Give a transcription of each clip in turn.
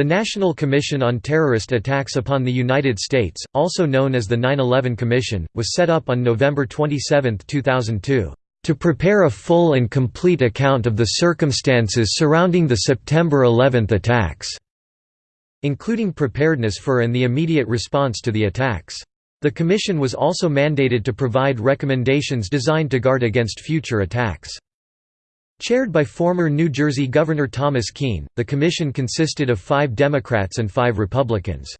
The National Commission on Terrorist Attacks upon the United States, also known as the 9-11 Commission, was set up on November 27, 2002, "...to prepare a full and complete account of the circumstances surrounding the September 11 attacks." including preparedness for and the immediate response to the attacks. The Commission was also mandated to provide recommendations designed to guard against future attacks. Chaired by former New Jersey Governor Thomas Kean, the commission consisted of five Democrats and five Republicans.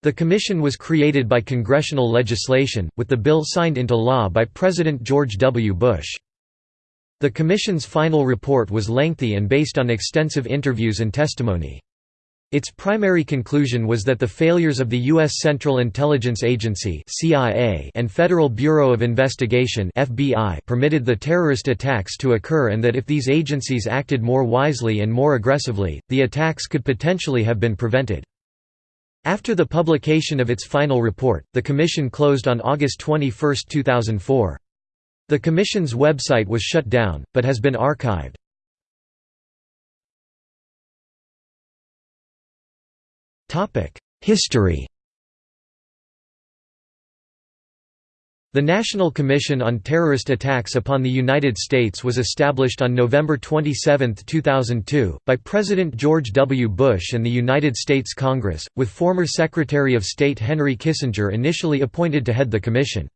The commission was created by congressional legislation, with the bill signed into law by President George W. Bush. The commission's final report was lengthy and based on extensive interviews and testimony. Its primary conclusion was that the failures of the U.S. Central Intelligence Agency and Federal Bureau of Investigation permitted the terrorist attacks to occur and that if these agencies acted more wisely and more aggressively, the attacks could potentially have been prevented. After the publication of its final report, the Commission closed on August 21, 2004. The Commission's website was shut down, but has been archived. History The National Commission on Terrorist Attacks upon the United States was established on November 27, 2002, by President George W. Bush and the United States Congress, with former Secretary of State Henry Kissinger initially appointed to head the commission.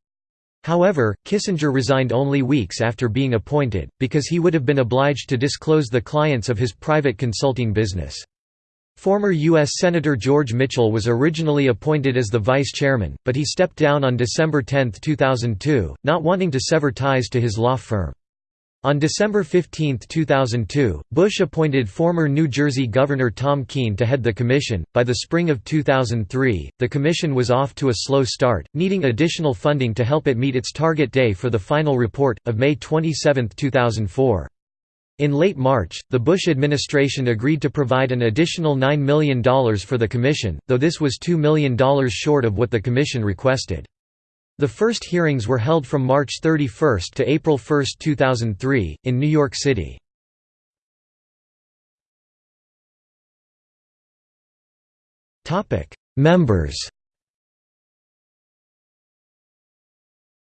However, Kissinger resigned only weeks after being appointed, because he would have been obliged to disclose the clients of his private consulting business. Former U.S. Senator George Mitchell was originally appointed as the vice chairman, but he stepped down on December 10, 2002, not wanting to sever ties to his law firm. On December 15, 2002, Bush appointed former New Jersey Governor Tom Kean to head the commission. By the spring of 2003, the commission was off to a slow start, needing additional funding to help it meet its target day for the final report, of May 27, 2004. In late March, the Bush administration agreed to provide an additional $9 million for the Commission, though this was $2 million short of what the Commission requested. The first hearings were held from March 31 to April 1, 2003, in New York City. Members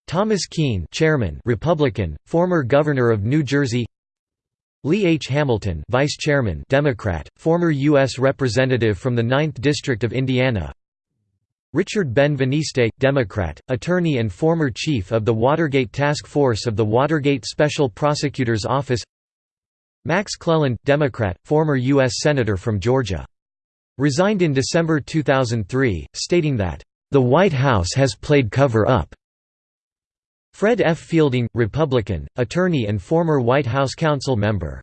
Thomas Kean Chairman Republican, former Governor of New Jersey Lee H. Hamilton Vice Chairman Democrat, former U.S. Representative from the 9th District of Indiana Richard Benveniste, Democrat, attorney and former chief of the Watergate Task Force of the Watergate Special Prosecutor's Office Max Cleland, Democrat, former U.S. Senator from Georgia. Resigned in December 2003, stating that, "...the White House has played cover-up." Fred F. Fielding, Republican, attorney and former White House council member.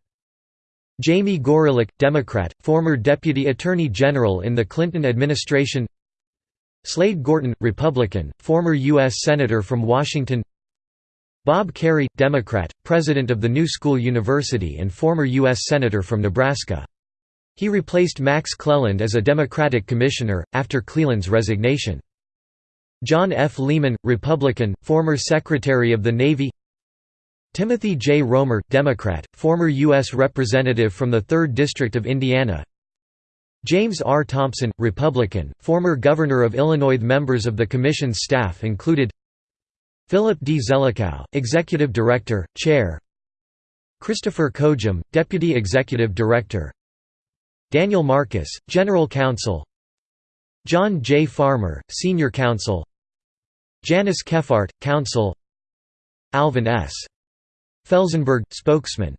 Jamie Gorelick, Democrat, former Deputy Attorney General in the Clinton administration Slade Gorton, Republican, former U.S. Senator from Washington Bob Kerrey, Democrat, President of the New School University and former U.S. Senator from Nebraska. He replaced Max Cleland as a Democratic commissioner, after Cleland's resignation. John F. Lehman, Republican, former Secretary of the Navy Timothy J. Roemer, Democrat, former U.S. Representative from the 3rd District of Indiana James R. Thompson, Republican, former Governor of Illinois Members of the Commission's staff included Philip D. Zelikow, Executive Director, Chair Christopher Kojm, Deputy Executive Director Daniel Marcus, General Counsel John J. Farmer, Senior Counsel Janice Kephart, Counsel Alvin S. Felzenberg, spokesman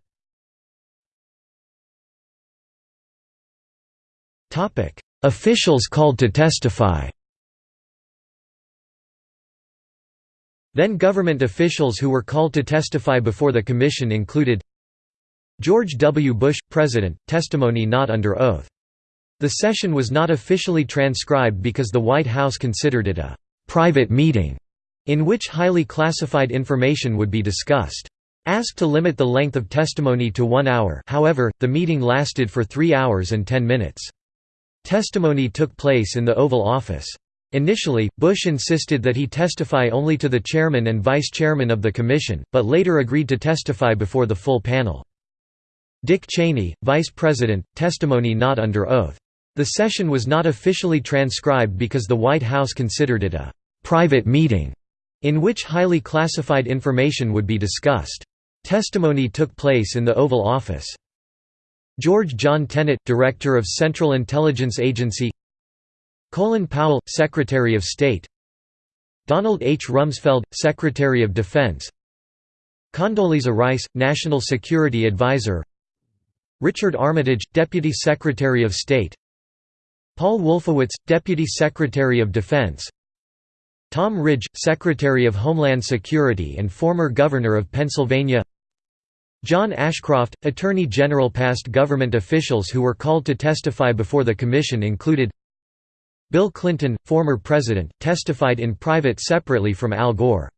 Officials called to testify Then government officials who were called to testify before the commission included George W. Bush, President, testimony not under oath. The session was not officially transcribed because the White House considered it a private meeting, in which highly classified information would be discussed. Asked to limit the length of testimony to one hour however, the meeting lasted for three hours and ten minutes. Testimony took place in the Oval Office. Initially, Bush insisted that he testify only to the chairman and vice chairman of the commission, but later agreed to testify before the full panel. Dick Cheney, vice president, testimony not under oath. The session was not officially transcribed because the White House considered it a «private meeting» in which highly classified information would be discussed. Testimony took place in the Oval Office. George John Tenet, Director of Central Intelligence Agency Colin Powell, Secretary of State Donald H. Rumsfeld, Secretary of Defense Condoleezza Rice, National Security Advisor Richard Armitage, Deputy Secretary of State Paul Wolfowitz, Deputy Secretary of Defense Tom Ridge, Secretary of Homeland Security and former Governor of Pennsylvania John Ashcroft, Attorney General Past government officials who were called to testify before the commission included Bill Clinton, former president, testified in private separately from Al Gore.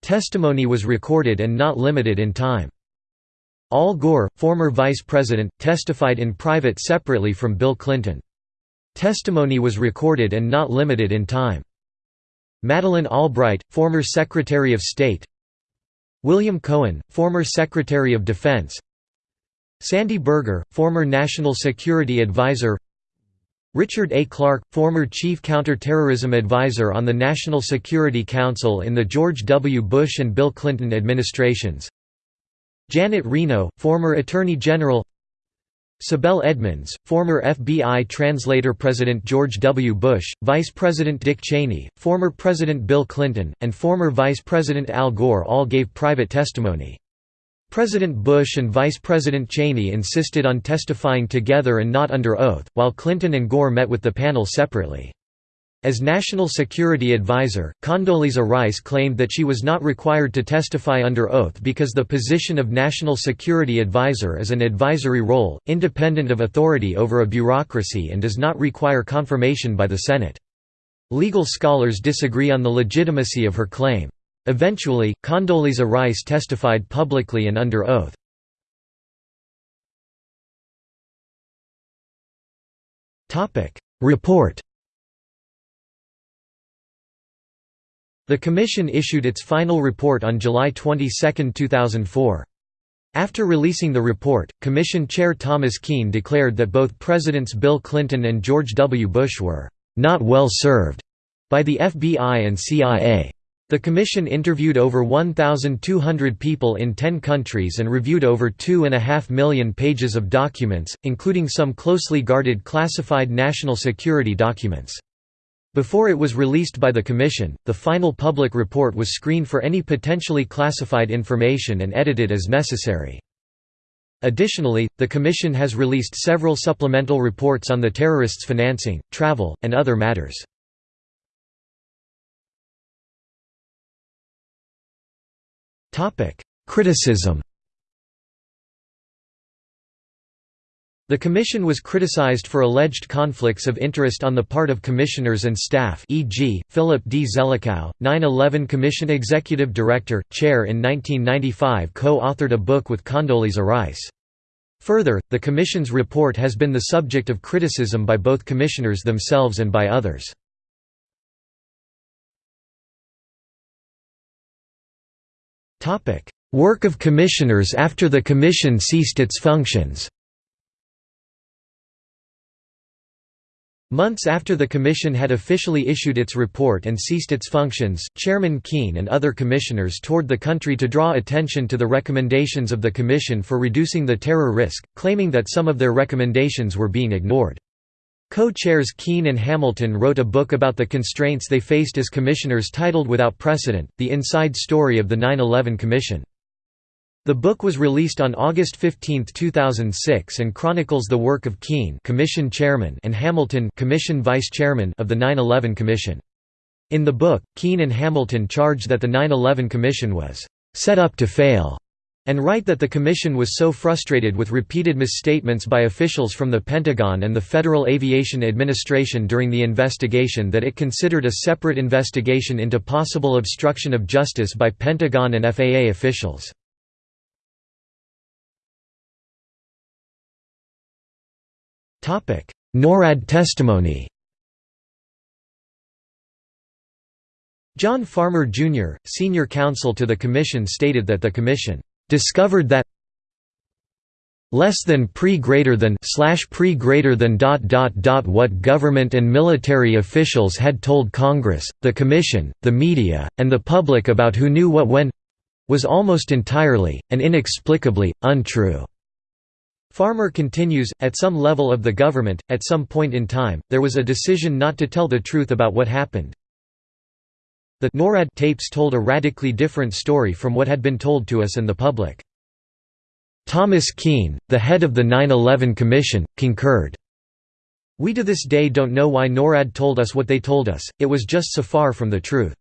Testimony was recorded and not limited in time. Al Gore, former vice president, testified in private separately from Bill Clinton. Testimony was recorded and not limited in time. Madeleine Albright, former Secretary of State. William Cohen, former Secretary of Defense. Sandy Berger, former National Security Advisor. Richard A. Clarke, former Chief Counterterrorism Advisor on the National Security Council in the George W. Bush and Bill Clinton administrations. Janet Reno, former Attorney General Sibel Edmonds, former FBI translator President George W. Bush, Vice President Dick Cheney, former President Bill Clinton, and former Vice President Al Gore all gave private testimony. President Bush and Vice President Cheney insisted on testifying together and not under oath, while Clinton and Gore met with the panel separately. As National Security Advisor, Condoleezza Rice claimed that she was not required to testify under oath because the position of National Security Advisor is an advisory role, independent of authority over a bureaucracy and does not require confirmation by the Senate. Legal scholars disagree on the legitimacy of her claim. Eventually, Condoleezza Rice testified publicly and under oath. Report The Commission issued its final report on July 22, 2004. After releasing the report, Commission Chair Thomas Kean declared that both Presidents Bill Clinton and George W. Bush were «not well served» by the FBI and CIA. The Commission interviewed over 1,200 people in 10 countries and reviewed over 2.5 million pages of documents, including some closely guarded classified national security documents. Before it was released by the Commission, the final public report was screened for any potentially classified information and edited as necessary. Additionally, the Commission has released several supplemental reports on the terrorists' financing, travel, and other matters. Criticism The Commission was criticized for alleged conflicts of interest on the part of commissioners and staff e.g., Philip D. Zelikow, 9-11 Commission Executive Director, Chair in 1995 co-authored a book with Condoleezza Rice. Further, the Commission's report has been the subject of criticism by both commissioners themselves and by others. Work of commissioners after the Commission ceased its functions Months after the Commission had officially issued its report and ceased its functions, Chairman Kean and other commissioners toured the country to draw attention to the recommendations of the Commission for reducing the terror risk, claiming that some of their recommendations were being ignored. Co-chairs Kean and Hamilton wrote a book about the constraints they faced as commissioners titled Without Precedent, The Inside Story of the 9-11 Commission. The book was released on August 15, 2006 and chronicles the work of Kean Commission Chairman and Hamilton Commission Vice Chairman of the 9-11 Commission. In the book, Kean and Hamilton charge that the 9-11 Commission was «set up to fail» and write that the Commission was so frustrated with repeated misstatements by officials from the Pentagon and the Federal Aviation Administration during the investigation that it considered a separate investigation into possible obstruction of justice by Pentagon and FAA officials. NORAD testimony John Farmer, Jr., senior counsel to the Commission stated that the Commission "...discovered that less than pre greater than slash pre greater than dot dot dot what government and military officials had told Congress, the Commission, the media, and the public about who knew what when was almost entirely, and inexplicably, untrue. Farmer continues, at some level of the government, at some point in time, there was a decision not to tell the truth about what happened. The NORAD tapes told a radically different story from what had been told to us and the public. Thomas Kean, the head of the 9-11 Commission, concurred. We to this day don't know why NORAD told us what they told us, it was just so far from the truth.